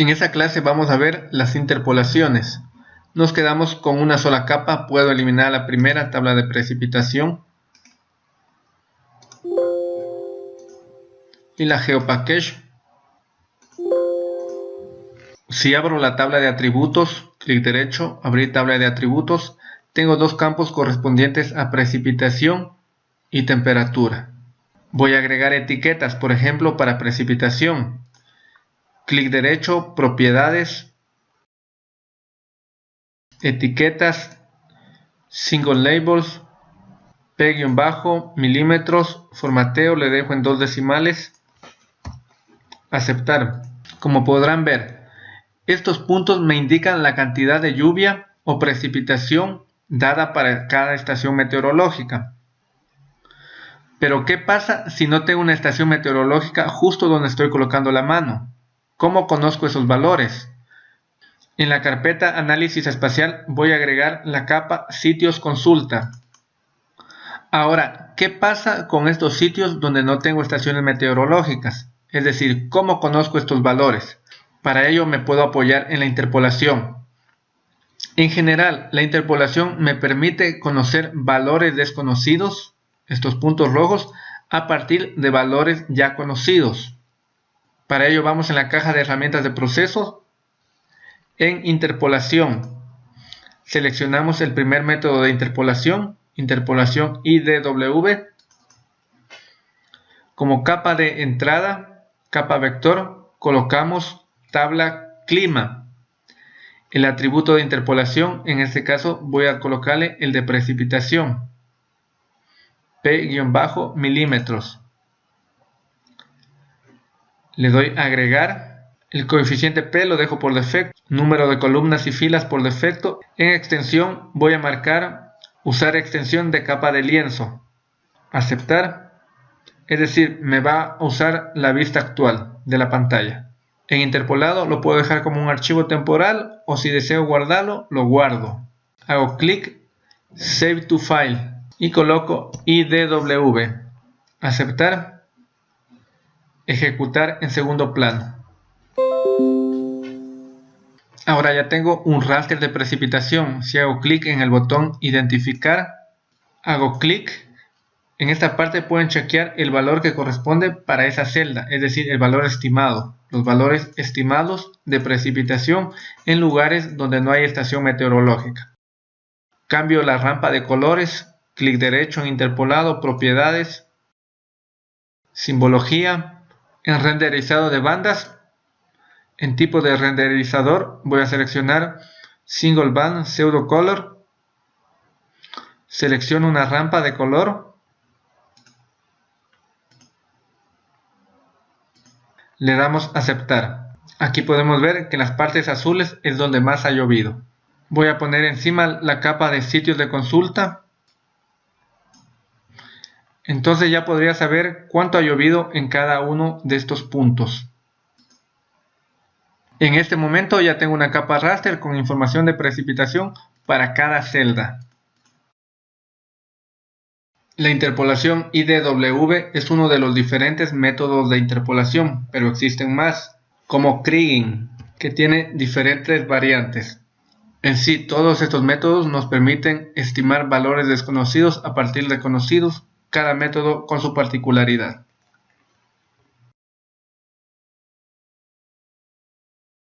En esta clase vamos a ver las interpolaciones. Nos quedamos con una sola capa, puedo eliminar la primera tabla de precipitación y la GeoPackage. Si abro la tabla de atributos, clic derecho, abrir tabla de atributos, tengo dos campos correspondientes a precipitación y temperatura. Voy a agregar etiquetas, por ejemplo, para precipitación. Clic derecho, propiedades, etiquetas, single labels, p-bajo, milímetros, formateo, le dejo en dos decimales, aceptar. Como podrán ver, estos puntos me indican la cantidad de lluvia o precipitación dada para cada estación meteorológica. Pero ¿qué pasa si no tengo una estación meteorológica justo donde estoy colocando la mano? ¿Cómo conozco esos valores? En la carpeta Análisis Espacial voy a agregar la capa Sitios Consulta. Ahora, ¿qué pasa con estos sitios donde no tengo estaciones meteorológicas? Es decir, ¿cómo conozco estos valores? Para ello me puedo apoyar en la interpolación. En general, la interpolación me permite conocer valores desconocidos estos puntos rojos a partir de valores ya conocidos. Para ello vamos en la caja de herramientas de proceso, en interpolación. Seleccionamos el primer método de interpolación, interpolación IDW. Como capa de entrada, capa vector, colocamos tabla clima. El atributo de interpolación, en este caso voy a colocarle el de precipitación. P- milímetros. Le doy agregar. El coeficiente P lo dejo por defecto. Número de columnas y filas por defecto. En extensión voy a marcar usar extensión de capa de lienzo. Aceptar. Es decir, me va a usar la vista actual de la pantalla. En interpolado lo puedo dejar como un archivo temporal o si deseo guardarlo, lo guardo. Hago clic, Save to File y coloco IDW. Aceptar. Ejecutar en segundo plano. Ahora ya tengo un raster de precipitación. Si hago clic en el botón identificar, hago clic. En esta parte pueden chequear el valor que corresponde para esa celda, es decir, el valor estimado. Los valores estimados de precipitación en lugares donde no hay estación meteorológica. Cambio la rampa de colores clic derecho en interpolado, propiedades, simbología, en renderizado de bandas, en tipo de renderizador voy a seleccionar single band pseudo color, selecciono una rampa de color, le damos aceptar. Aquí podemos ver que en las partes azules es donde más ha llovido. Voy a poner encima la capa de sitios de consulta entonces ya podría saber cuánto ha llovido en cada uno de estos puntos. En este momento ya tengo una capa raster con información de precipitación para cada celda. La interpolación IDW es uno de los diferentes métodos de interpolación, pero existen más, como Kriging, que tiene diferentes variantes. En sí, todos estos métodos nos permiten estimar valores desconocidos a partir de conocidos cada método con su particularidad.